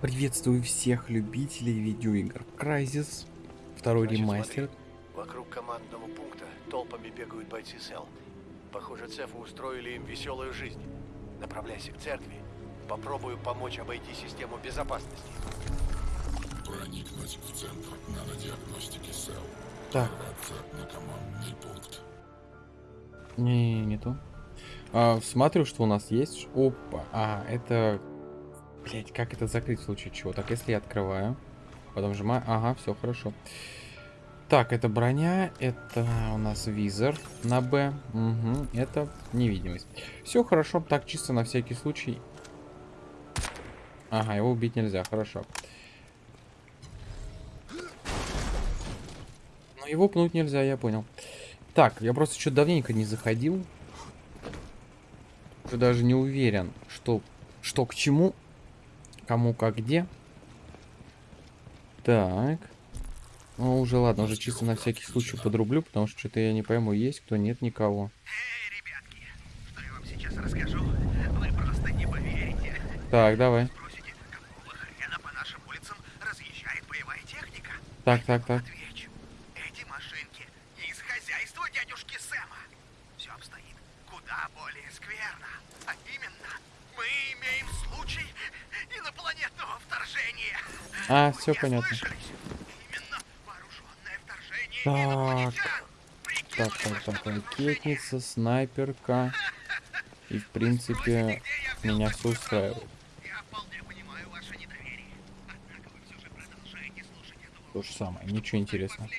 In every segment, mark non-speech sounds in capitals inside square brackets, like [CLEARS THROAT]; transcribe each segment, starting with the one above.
Приветствую всех любителей видеоигр. Crysis, второй Значит, ремастер. смотри, Вокруг командного пункта толпами бегают бойцы СЭЛ. Похоже, Цефу устроили им веселую жизнь. Направляйся к церкви. Попробую помочь обойти систему безопасности. Проникнуть в центр нанодиагностики СЭЛ. Так, на командный пункт. не, не то. А, смотрю, что у нас есть. Опа, а, это... Блять, как это закрыть в случае чего? Так, если я открываю, потом нажимаю... Ага, все хорошо. Так, это броня, это у нас визор на Б. Угу, это невидимость. Все хорошо, так чисто на всякий случай. Ага, его убить нельзя, хорошо. Но его пнуть нельзя, я понял. Так, я просто что-то давненько не заходил. Даже не уверен, что, что к чему, кому как где. Так. Ну, уже ладно, уже чисто на всякий случай подрублю, потому что что-то я не пойму, есть кто, нет никого. Эй, ребятки, что я вам сейчас расскажу, вы просто не поверите. Так, давай. Спросите, по нашим улицам разъезжает боевая техника? Так, так, так. А, все понятно. Так. Так, так, так, ракетница, снайперка. И, в принципе, меня все устраивает. То же самое, ничего интересного.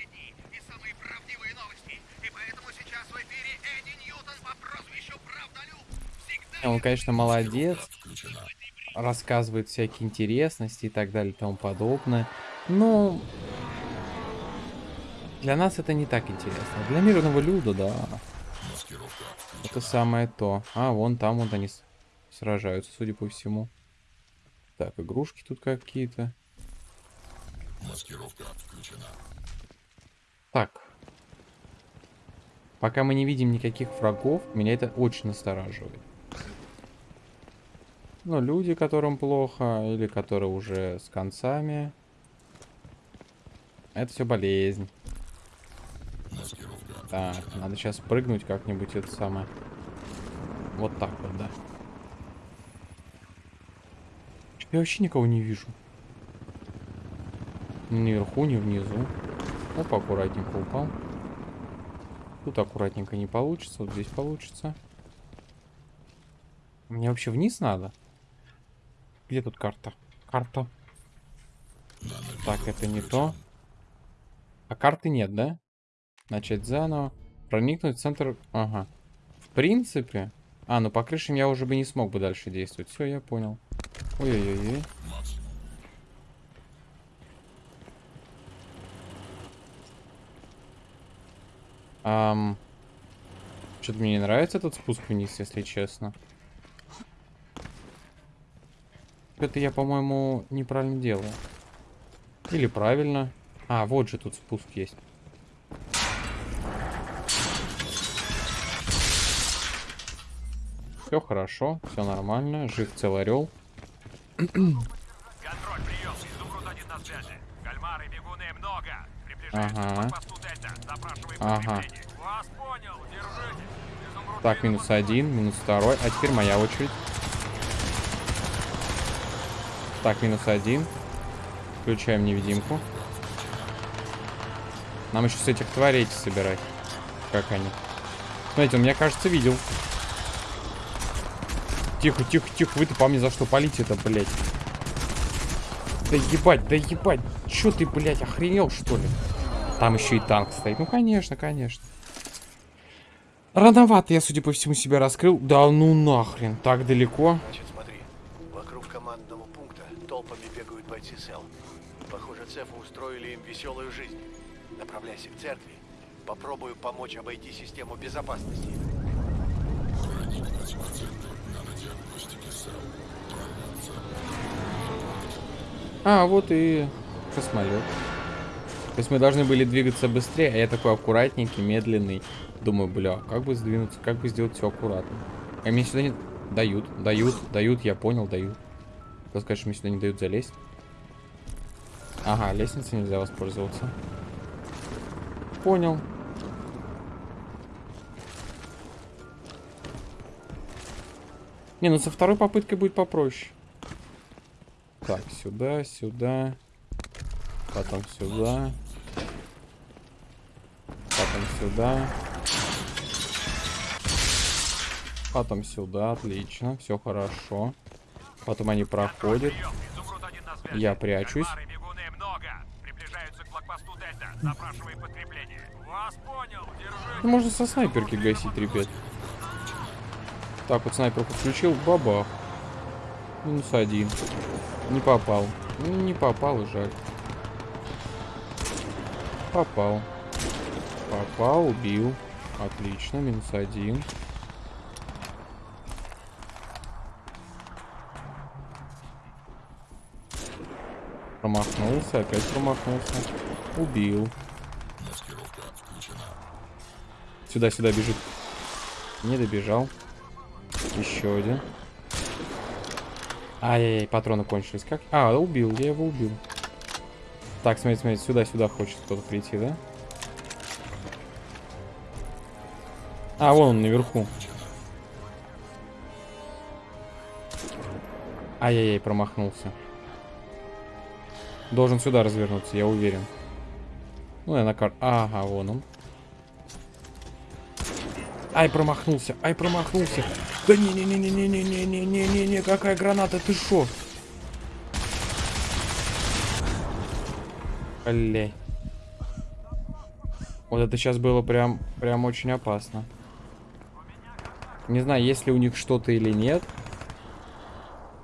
Он, конечно, молодец. Рассказывает всякие интересности и так далее и тому подобное. Но для нас это не так интересно. Для мирного люда, да. Это самое то. А, вон там вот они сражаются, судя по всему. Так, игрушки тут какие-то. Маскировка включена. Так. Пока мы не видим никаких врагов, меня это очень настораживает. Ну, люди, которым плохо, или которые уже с концами. Это все болезнь. Так, надо сейчас прыгнуть как-нибудь это самое. Вот так вот, да. Я вообще никого не вижу. Ни наверху, ни внизу. Оп, аккуратненько упал. Тут аккуратненько не получится, вот здесь получится. Мне вообще вниз надо? Где тут карта? Карта. Так, это не то. А карты нет, да? Начать заново. Проникнуть в центр... Ага. В принципе... А, ну по крышам я уже бы не смог бы дальше действовать. Все, я понял. Ой-ой-ой. Ам... Что-то мне не нравится этот спуск вниз, если честно. Это я, по-моему, неправильно делаю. Или правильно. А, вот же тут спуск есть. Все хорошо, все нормально. Жив целый орел. Контроль, прием. Изумруд один на связи. Кальмары, бегуны, много. Приближайтесь Ага. к посту Дельта. Запрашиваем Ага. Вас понял. Держите. Изумруд Так, минус один, минус второй. А теперь моя очередь. Так, минус один. Включаем невидимку. Нам еще с этих тварей эти собирать. Как они? Смотрите, он меня, кажется, видел. Тихо, тихо, тихо. Вы-то по мне за что полите-то, блядь? Да ебать, да ебать. Чё ты, блядь, охренел, что ли? Там еще и танк стоит. Ну, конечно, конечно. Рановато я, судя по всему, себя раскрыл. Да ну нахрен, так далеко. Бойцы СЭЛ. Похоже, Цефу устроили им веселую жизнь. Направляйся к церкви. Попробую помочь обойти систему безопасности. А, вот и космолет. То есть мы должны были двигаться быстрее, а я такой аккуратненький, медленный. Думаю, бля, как бы сдвинуться, как бы сделать все аккуратно. А мне сюда не... Дают, дают, дают, я понял, дают. Просто, конечно, мне сюда не дают залезть. Ага, лестницей нельзя воспользоваться. Понял. Не, ну со второй попыткой будет попроще. Так, сюда, сюда. Потом сюда. Потом сюда. Потом сюда, отлично, все хорошо. Потом они проходят. Я прячусь. Кальмары, бегуны много. Приближаются к блокпосту Дельта. Вас понял. Держи. Ну, можно со снайперки гасить, ребят. Так, вот снайперку включил, бабах. Минус один. Не попал. Не попал, жаль. Попал. Попал, убил. Отлично, минус один. Промахнулся, опять промахнулся. Убил. Сюда, сюда бежит. Не добежал. Еще один. Ай-яй-яй, патроны кончились. Как? А, убил, я его убил. Так, смотри, смотри, сюда, сюда хочет кто-то прийти, да? А, вон он наверху. Ай-яй-яй, промахнулся. Должен сюда развернуться, я уверен. Ну, я на кар... Ага, вон он. Ай, промахнулся, ай, промахнулся. Да не-не-не-не-не-не-не-не-не-не, какая граната, ты шо? Блей. Вот это сейчас было прям, прям очень опасно. Не знаю, есть ли у них что-то или нет.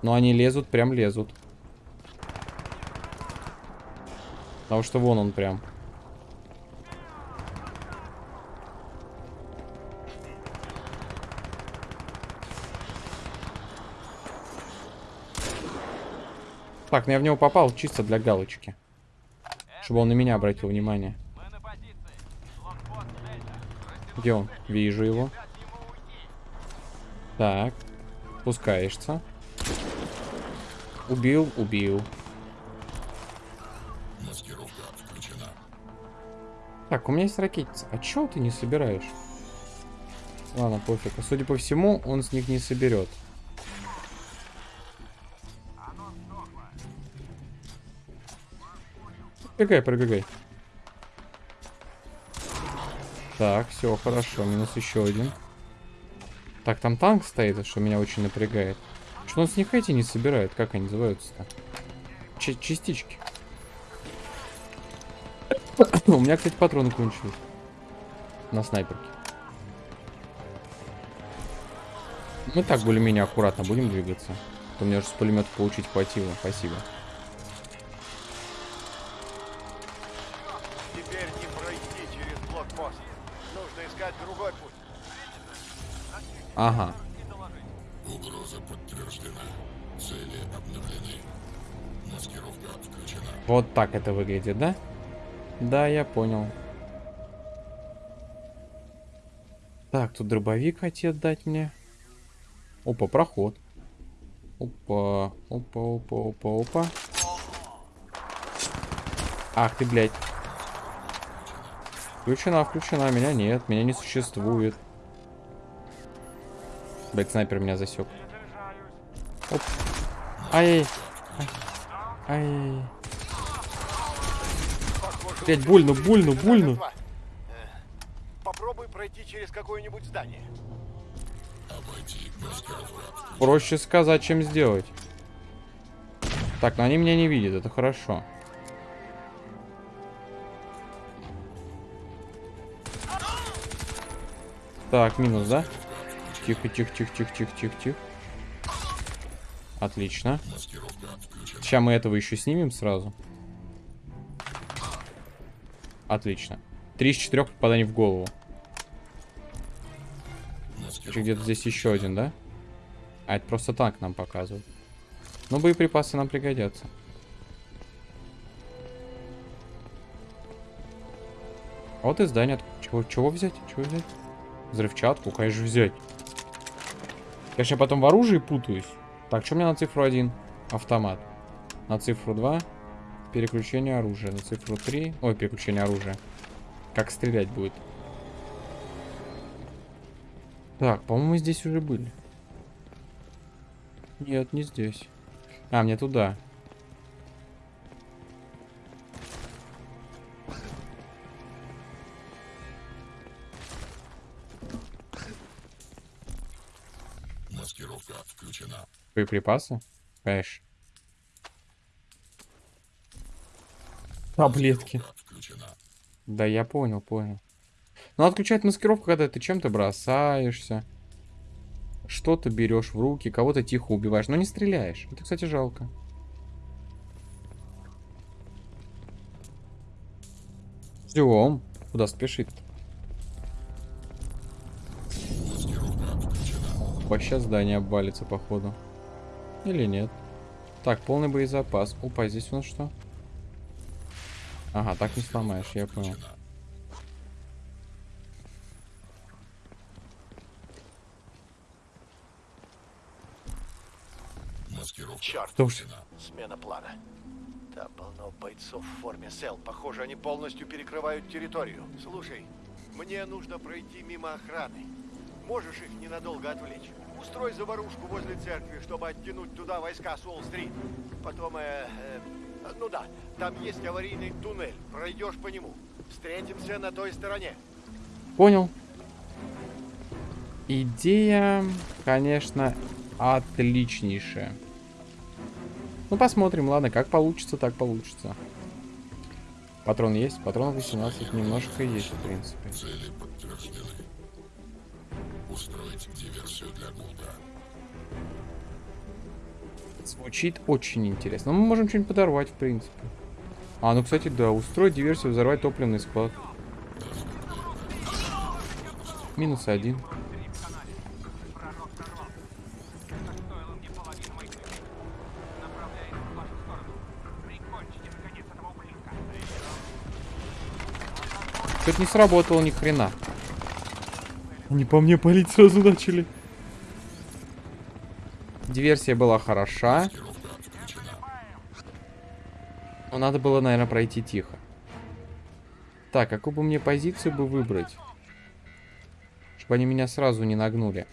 Но они лезут, прям лезут. Потому что вон он прям. Так, ну я в него попал чисто для галочки. Чтобы он на меня обратил внимание. Где он? Вижу его. Так. Спускаешься. Убил, убил. Так, у меня есть ракетница. А чё ты не собираешь? Ладно, пофиг. А Судя по всему, он с них не соберет. Пробегай, пробегай. Так, все, хорошо. Минус еще один. Так, там танк стоит, что меня очень напрягает. Что он с них эти не собирает? Как они называются-то? Частички. [COUGHS] У меня, кстати, патроны кончились. На снайперке. Мы так более-менее аккуратно будем двигаться. То мне уже с пулемета получить хватило. Спасибо. Ага. Угроза подтверждена. Цели обновлены. Маскировка включена. Вот так это выглядит, да? Да, я понял. Так, тут дробовик хотят дать мне. Опа, проход. Опа, опа, опа, опа, опа. Ах ты, блядь. Включена, включена. Меня нет, меня не существует. Блядь, снайпер меня засек. Оп. Ай. Ай. Ай. У больно, больно, больно. Попробуй пройти через какое-нибудь здание. Проще сказать, чем сделать. Так, но они меня не видят, это хорошо. Так, минус, да? Тихо, тихо, тихо, тихо, тихо, тихо, тихо. Отлично. Сейчас мы этого еще снимем сразу. Отлично. Три из четырех попаданий в голову. Где-то здесь еще один, да? А, это просто танк нам показывает. Но боеприпасы нам пригодятся. А вот и здание. Чего, чего взять? Чего взять? Взрывчатку, конечно, взять. Я сейчас потом в оружии путаюсь. Так, что у меня на цифру один? Автомат. На цифру 2. Переключение оружия. На цифру 3. Ой, переключение оружия. Как стрелять будет. Так, по-моему, здесь уже были. Нет, не здесь. А, мне туда. Боеприпасы? Конечно. Таблетки. Да, я понял, понял. Ну, отключать маскировку, когда ты чем-то бросаешься. Что-то берешь в руки, кого-то тихо убиваешь, но не стреляешь. Это, кстати, жалко. Ждем. Куда спешит? Вообще здание обвалится, походу. Или нет? Так, полный боезапас. Опа, здесь у нас что? Ага, так не сломаешь, я понял. Маскировка Черт, Что смена плана. Там полно бойцов в форме СЭЛ. Похоже, они полностью перекрывают территорию. Слушай, мне нужно пройти мимо охраны. Можешь их ненадолго отвлечь? Устрой заварушку возле церкви, чтобы оттянуть туда войска с Уолл-стрит. Потом, э, э, ну да, там есть аварийный туннель. Пройдешь по нему. Встретимся на той стороне. Понял. Идея, конечно, отличнейшая. Ну, посмотрим, ладно, как получится, так получится. Патрон есть? Патронов 18 немножко есть, в принципе. Звучит очень интересно. Ну, мы можем что-нибудь подорвать, в принципе. А, ну, кстати, да, устроить диверсию, взорвать топливный склад. Минус один. Что-то не сработало ни хрена. Они по мне палить сразу начали. Диверсия была хороша. Но надо было, наверное, пройти тихо. Так, какую бы мне позицию бы выбрать? Чтобы они меня сразу не нагнули.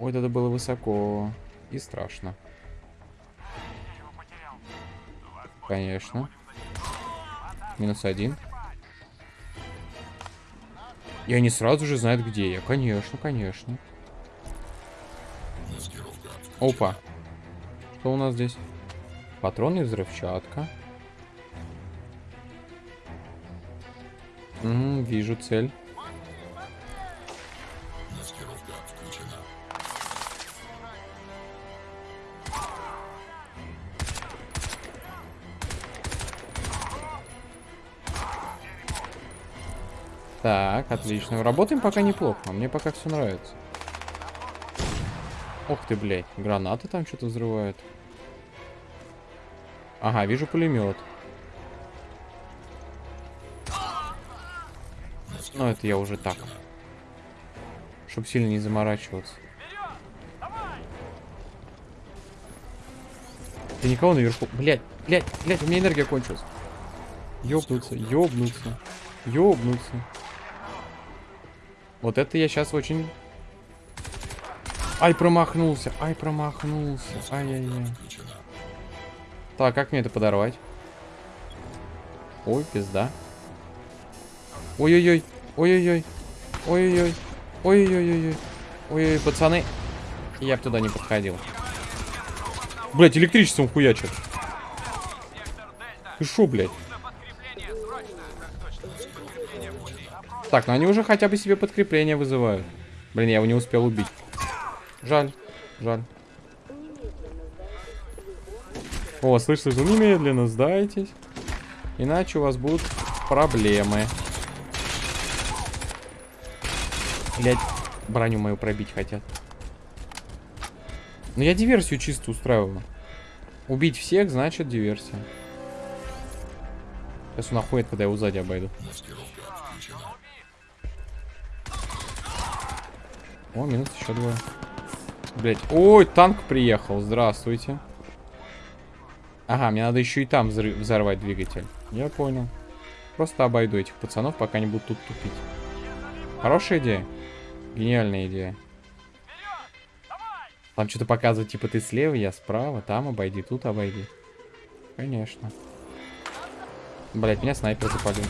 Ой, это было высоко. И страшно. Конечно. Минус один. И они сразу же знают, где я. Конечно, конечно. Опа. Что у нас здесь? Патроны и взрывчатка. Угу, вижу цель. Так, отлично. Работаем пока неплохо. Мне пока все нравится. Ох ты, блядь. Гранаты там что-то взрывают. Ага, вижу пулемет. Ну, это я уже так. Чтоб сильно не заморачиваться. Ты никого наверху. Блять, блять, блять, у меня энергия кончилась. Ёбнуться, ёбнуться, ёбнуться. Вот это я сейчас очень... Ай, промахнулся, ай, промахнулся, ай-яй-яй. Так, как мне это подорвать? Ой, пизда. Ой-ой-ой, ой-ой-ой, ой-ой-ой, ой-ой-ой, ой-ой, пацаны. Я бы туда не подходил. Блять, электричеством хуячат. Ты шо, блядь? Так, ну они уже хотя бы себе подкрепление вызывают. Блин, я его не успел убить. Жаль, жаль. О, слышь, слышь, немедленно сдайтесь. Иначе у вас будут проблемы. Блять, броню мою пробить хотят. Ну я диверсию чисто устраиваю. Убить всех, значит диверсия. Сейчас он охует, когда я его сзади обойду. О, минус еще двое. Блять. Ой, танк приехал. Здравствуйте. Ага, мне надо еще и там взры- взорвать двигатель. Я понял. Просто обойду этих пацанов, пока они будут тут тупить. Хорошая идея? Гениальная идея. Там что-то показывает, типа ты слева, я справа, там обойди, тут обойди. Конечно. Блять, меня снайпер запалил.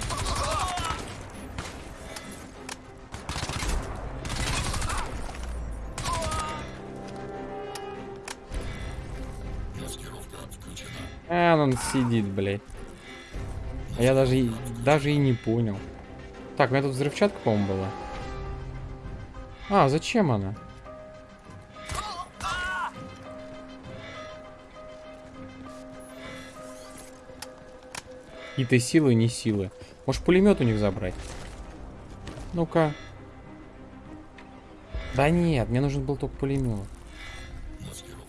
А, он сидит, блядь. А я даже, и- даже и не понял. Так, у меня тут взрывчатка, по-моему, была. А, зачем она? Какие-то силы, не силы. Может, пулемет у них забрать? Ну-ка. Да нет, мне нужен был только пулемет.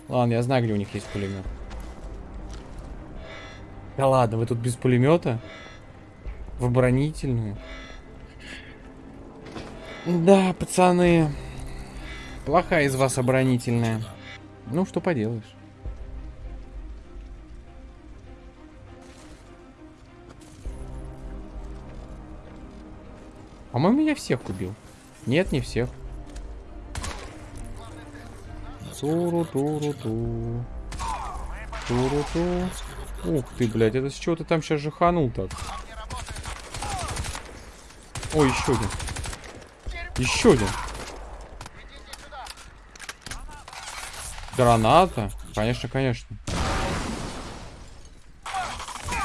Ладно, я знаю, где у них есть пулемет. Да ладно, вы тут без пулемета? В оборонительную? Да, пацаны. Плохая из вас оборонительная. Ну, что поделаешь. По-моему, я всех убил. Нет, не всех. Туру-туру-ту. Туру-ту. Ух ты, блядь, это с чего ты там сейчас жаханул так? Ой, еще один. Еще один. Граната? Конечно, конечно.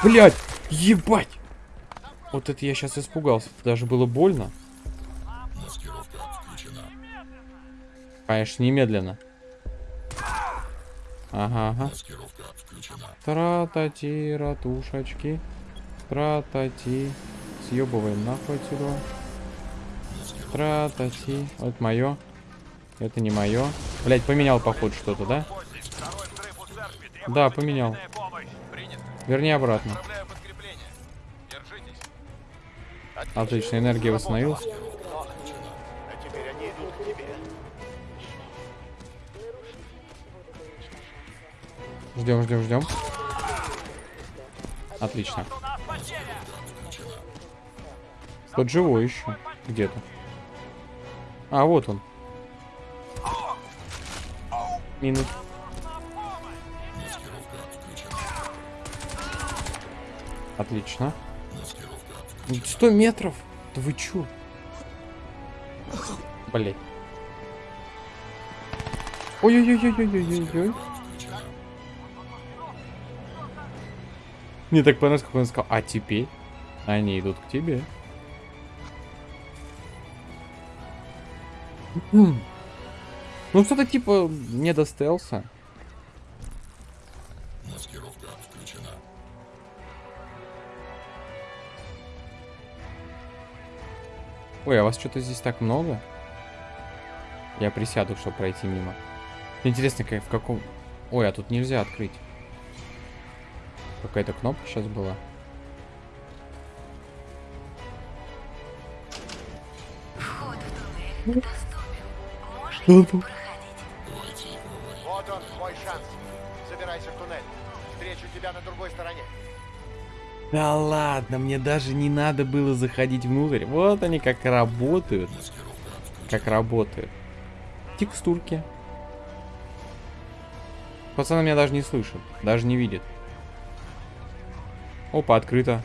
Блять, ебать! Вот это я сейчас испугался. Даже было больно. Конечно, немедленно. Ага, ага. Тратати, ратушечки. Тратати. Съебываем нахуй отсюда. Тратати. Вот мое. Это не мое. Блять, поменял походу что-то, да? Да, поменял. Верни обратно. Отлично, энергия восстановилась. Ждем, ждем, ждем. Отлично. Тот живой еще. Где-то. А, вот он. Минус. Отлично. Маскировка 100 метров? Да вы чё? Блять. Ой-ой-ой-ой-ой-ой-ой. Мне так понравилось, как он сказал, а теперь они идут к тебе. [CLEARS THROAT] Ну что-то типа не до стелса. Маскировка включена. Ой, а вас что-то здесь так много? Я присяду, чтобы пройти мимо. Интересно, как, в каком... Ой, а тут нельзя открыть. Какая-то кнопка сейчас была. Вход в туннель доступен. Можете проходить. Вот он, твой шанс. Забирайся в туннель. Встречу тебя на другой стороне. Да ладно, мне даже не надо было заходить внутрь. Вот они как работают. Как работают. Текстурки. Пацаны меня даже не слышат. Даже не видят. Опа, открыто.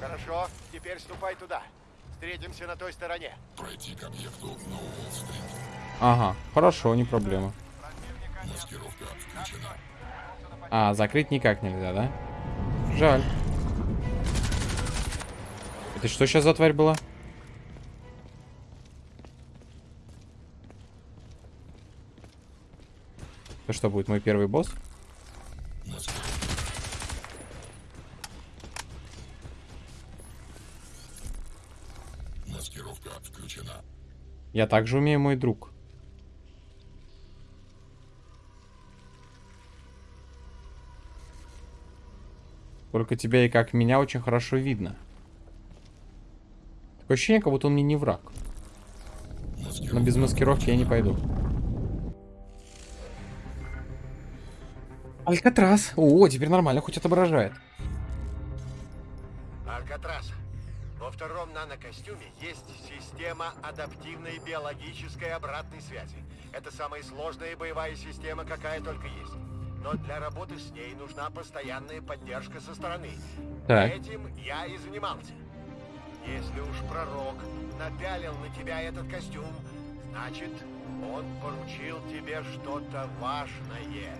Хорошо, теперь ступай туда. Встретимся на той стороне. Пройти к объекту на Уолл-стрит. Ага, хорошо, не проблема. Маскировка включена. А, закрыть никак нельзя, да? Жаль. Это что сейчас за тварь была? Это что, будет мой первый босс? Маскировка включена. Я также умею, мой друг. Только тебя и как меня очень хорошо видно. Такое ощущение, как будто он мне не враг. Но без маскировки я не пойду. Алькатрас. О, теперь нормально, хоть отображает. Втором нанокостюме есть система адаптивной биологической обратной связи. Это самая сложная боевая система, какая только есть. Но для работы с ней нужна постоянная поддержка со стороны. Так. Этим я и занимался. Если уж пророк напялил на тебя этот костюм, значит, он поручил тебе что-то важное.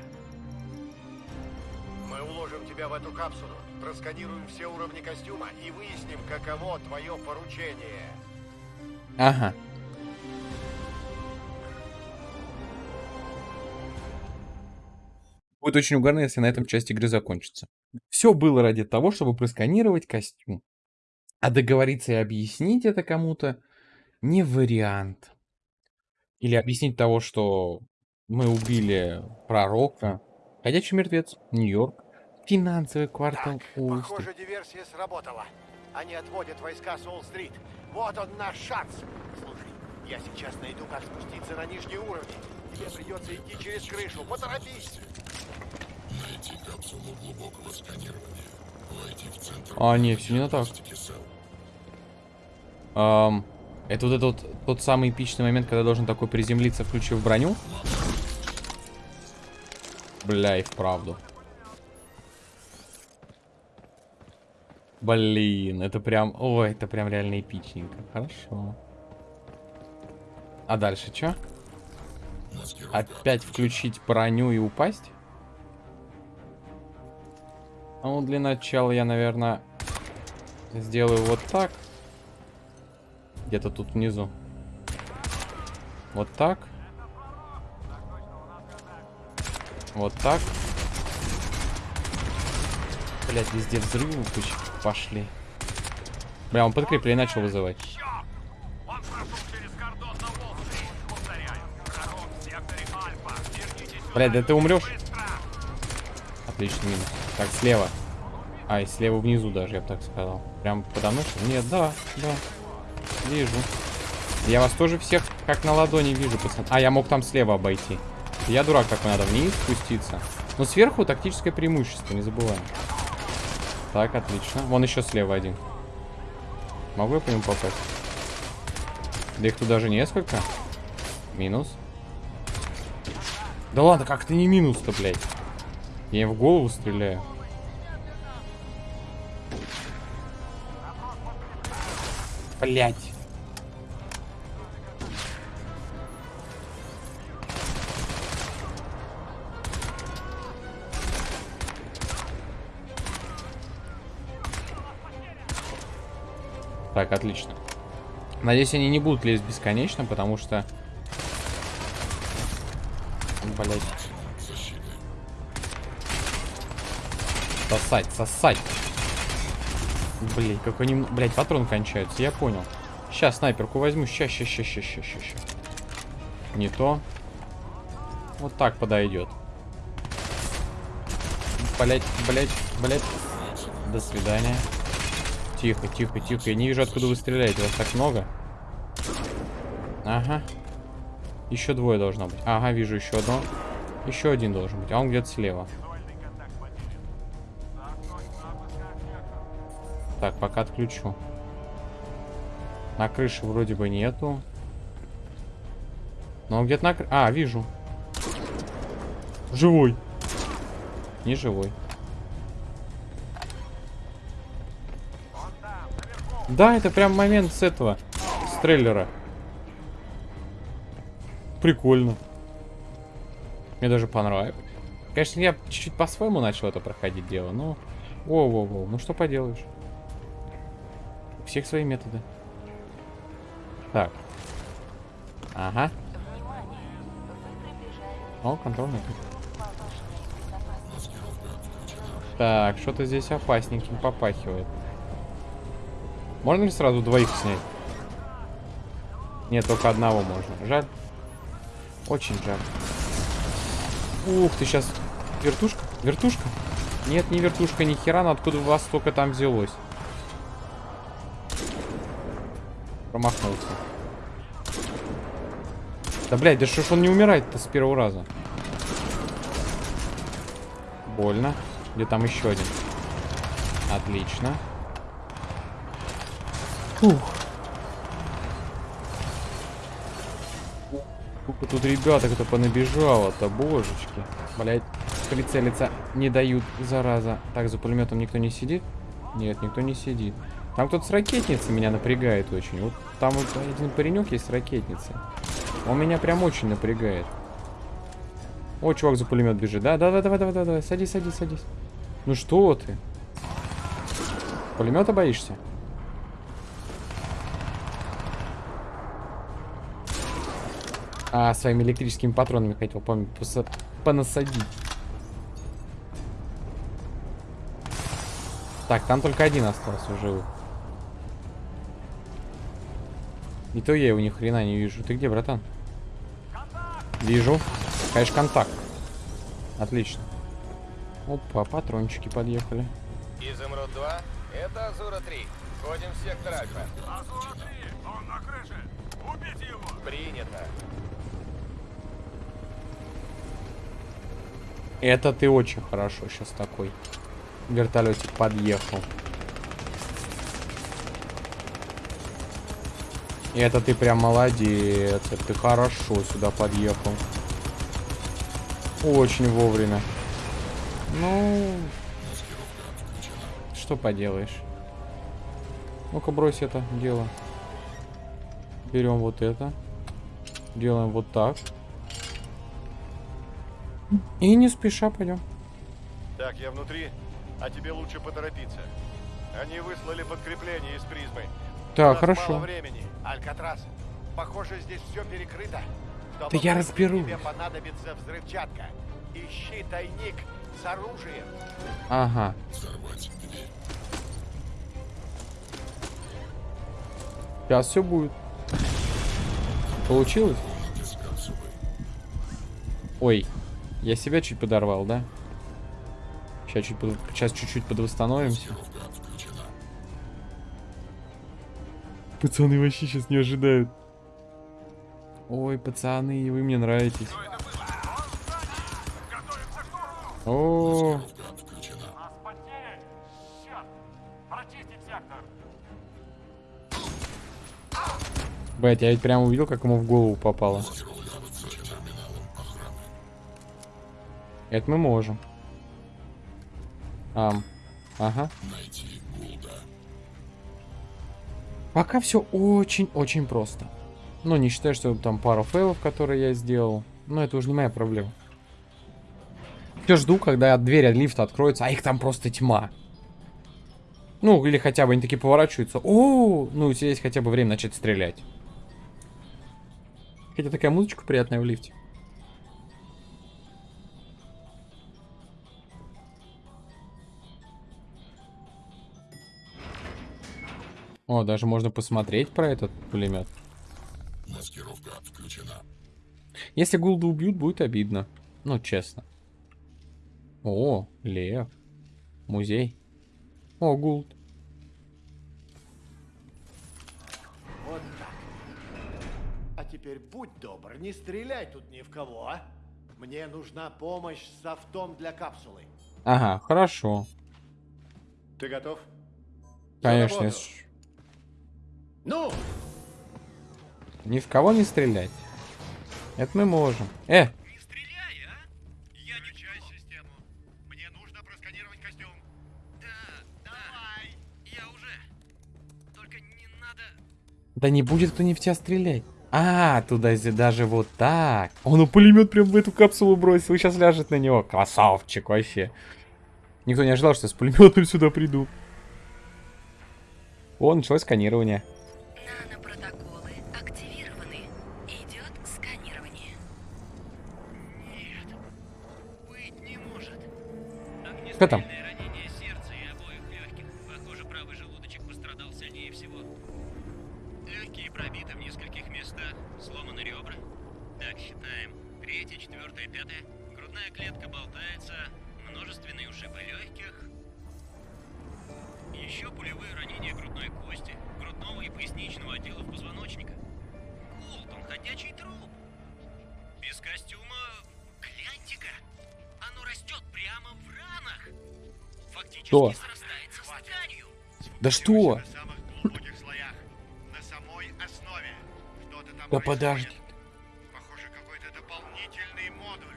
Уложим тебя в эту капсулу, просканируем все уровни костюма и выясним, каково твое поручение. Ага. Будет очень угарно, если на этом часть игры закончится. Все было ради того, чтобы просканировать костюм. А договориться и объяснить это кому-то не вариант. Или объяснить того, что мы убили пророка. Ходячий мертвец, Нью-Йорк, финансовый квартал Так, Уолл-стрит. похоже, диверсия сработала. Они отводят войска с Уолл-стрит. Вот он наш шанс. Слушай, я сейчас найду, как спуститься на нижние уровни. Тебе придется идти через крышу. Поторопись. Найти капсулу глубокого сканирования. Войти в центр А, не, все не так. диагностики СЭЛ. Ам, это вот этот тот самый эпичный момент, когда должен такой приземлиться, включив броню. Бля, и вправду. Блин, это прям... Ой, это прям реально эпичненько. Хорошо. А дальше что? Опять включить броню и упасть? Ну, для начала я, наверное, сделаю вот так. Где-то тут внизу. Вот так. Вот так. Блять, везде взрывы куча пошли. Бля, он подкрепление начал вызывать. Блядь, да ты умрешь. Отличный минус. Так, слева. А, и слева внизу даже, я бы так сказал. Прям подо мной? что? Нет, да, да. Вижу. Я вас тоже всех как на ладони вижу, пацан. А, я мог там слева обойти. Я дурак, как надо вниз спуститься. Но сверху тактическое преимущество, не забываем. Так, отлично. Вон еще слева один. Могу я по нему попасть? Да их тут даже несколько. Минус. Да ладно, как это не минус-то, блядь? Я в голову стреляю. Блять. Так, отлично. Надеюсь, они не будут лезть бесконечно, потому что... Блять. Сосать, сосать. Блин, как они... Блять, патрон кончается, я понял. Сейчас снайперку возьму. Ща, ща, ща, ща, ща, ща. Не то. Вот так подойдет. Блять, блять, блять. До свидания. Тихо, тихо, тихо. Я не вижу, откуда вы стреляете. Вас так много. Ага. Еще двое должно быть. Ага, вижу еще одно. Еще один должен быть. А он где-то слева. Так, пока отключу. На крыше вроде бы нету. Но он где-то на. А, вижу. Живой. Не живой. Да, это прям момент с этого. С трейлера. Прикольно. Мне даже понравилось. Конечно, я чуть-чуть по-своему начал это проходить дело, но... Воу-воу-воу, ну что поделаешь. У всех свои методы. Так. Ага. О, контрольный. Так, что-то здесь опасненьким попахивает. Можно ли сразу двоих снять? Нет, только одного можно. Жаль. Очень жаль. Ух ты, сейчас вертушка? Вертушка? Нет, не вертушка, ни хера, но откуда у вас столько там взялось? Промахнулся. Да, блядь, да что ж он не умирает-то с первого раза? Больно. Где там еще один? Отлично. Фух. Сколько тут ребята кто понабежало-то, божечки. Блять, прицелиться не дают, зараза. Так, за пулеметом никто не сидит? Нет, никто не сидит. Там кто-то с ракетницей меня напрягает очень. Вот там вот один паренек есть с ракетницей. Он меня прям очень напрягает. О, чувак за пулемет бежит. Да, да, да, давай, давай, давай, давай. Садись, садись, садись. Ну что ты? Пулемета боишься? А, своими электрическими патронами хотел, помню, поса- понасадить. Так, там только один остался в живых. И то я его ни хрена не вижу. Ты где, братан? Вижу. Конечно, контакт. Отлично. Опа, патрончики подъехали. Изумруд 2, это Азура 3. Входим в сектор Альфа. Азура-3! Он на крыше! Убейте его! Принято. Это ты очень хорошо сейчас такой. Вертолетик подъехал. Это ты прям молодец. Это ты хорошо сюда подъехал. Очень вовремя. Ну, что поделаешь. Ну-ка, брось это дело. Берем вот это. Делаем вот так. И не спеша пойдем. Так, я внутри, а тебе лучше поторопиться. Они выслали подкрепление из призмы. Так, хорошо. мало времени. Алькатрас, похоже, здесь все перекрыто. Чтобы Да я выйти, разберусь. Тебе понадобится взрывчатка. Ищи тайник с оружием. Ага. Взорвать дверь. Сейчас все будет. Получилось? Ой, я себя чуть подорвал, да? Сейчас чуть под- сейчас чуть-чуть подвосстановимся. Пацаны вообще сейчас не ожидают. Ой, пацаны, вы мне нравитесь. О! Прочистить сектор! блять, я ведь прям увидел, как ему в голову попало. Это мы можем. Ам. Ага. Найти Гулда. Пока все очень-очень просто. Ну, не считая, что там пару фейлов, которые я сделал. Но это уже не моя проблема. Все жду, когда дверь от лифта откроется, а их там просто тьма. Ну, или хотя бы они такие поворачиваются. О, ну, есть хотя бы время начать стрелять. Хотя такая музычка приятная в лифте. О, даже можно посмотреть про этот пулемет. Маскировка включена. Если Гулда убьют, будет обидно. Ну, честно. О, лев. Музей. О, Гулд. Вот так. А теперь будь добр, не стреляй тут ни в кого, а? Мне нужна помощь с софтом для капсулы. Ага, хорошо. Ты готов? Конечно. работу. Ну, Ни в кого не стрелять. Это мы можем. Э, Не стреляй, а! Я не часть систему. Мне нужно просканировать костюм. Да, давай. Я уже. Только не надо... да не будет кто не в тебя стрелять. А, туда если даже вот так. Он у пулемет прям в эту капсулу бросил. Сейчас ляжет на него. Красавчик вообще. Никто не ожидал, что я с пулеметом сюда приду. О, началось сканирование. Грудного и поясничного. Основе. Что-то там Да подожди. Похоже, какой-то дополнительный модуль.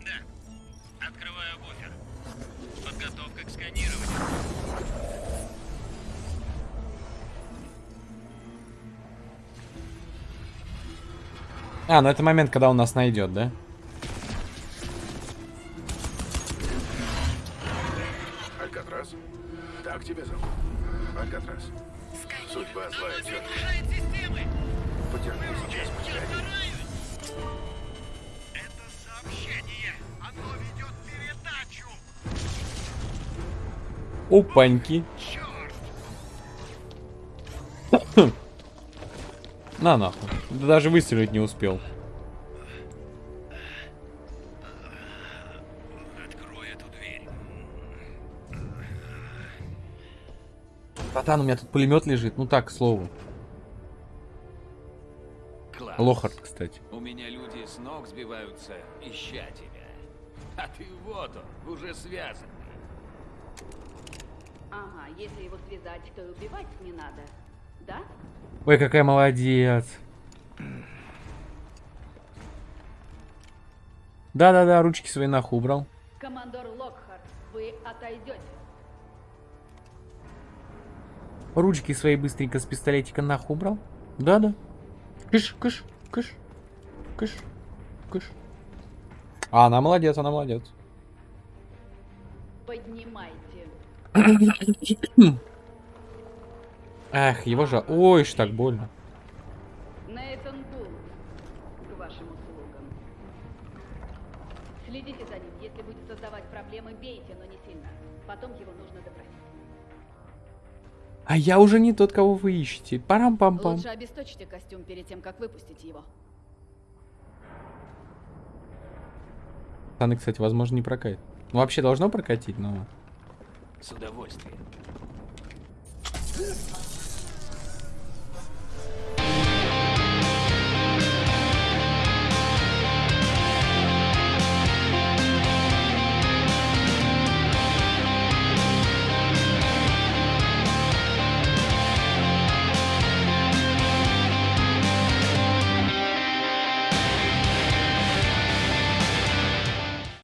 Да. Открываю буфер. Подготовка к сканированию. А, ну это момент, когда он нас найдет, да? Опаньки. На нахуй. Да даже выстрелить не успел. Братан, у меня тут пулемет лежит. Ну так, к слову. Класс. Лохард, кстати. У меня люди с ног сбиваются, ища тебя. А ты вот он, уже связанный. Ага, если его связать, то и убивать не надо. Да? Ой, какая молодец. Да-да-да, ручки свои нахуй убрал. Командор Локхарт, вы отойдете. Ручки свои быстренько с пистолетика нахуй убрал. Да-да. Кыш, кыш, кыш, кыш, кыш. А, она молодец, она молодец. Поднимайте. [CLEARS THROAT] Эх, его же... Ой, ж так больно. Нейтан Гулд, к вашим услугам. Следите за ним. Если будет создавать проблемы, бейте, но не сильно. Потом его нужно допросить. А я уже не тот, кого вы ищете. Парам-пам-пам. Лучше обесточьте костюм перед тем, как выпустить его. Пацаны, кстати, возможно, не прокатит. Ну, вообще должно прокатить, но... С удовольствием.